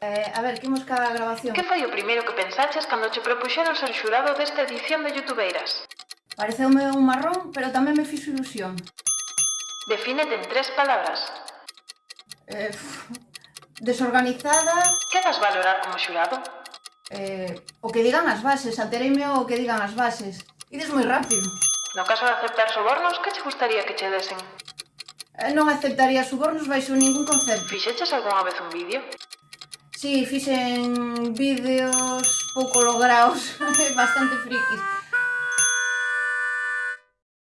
Eh, a ver, que imos ca grabación. Que foi o primeiro que pensaches cando che propuxeron ser xurado desta edición de Youtubeiras? Pareceume un marrón, pero tamén me fixo ilusión. Defínete en tres palabras. Eh, pff, desorganizada... Que das valorar como xurado? Eh, o que digan as bases, altereime o que digan as bases. Ides moi rápido. No caso de aceptar sobornos, que che gustaría que che desen? Eh, non aceptaría sobornos baixo ningún concepto. Fixeches algunha vez un vídeo? Sí, fixen vídeos pouco lograos, bastante frikis.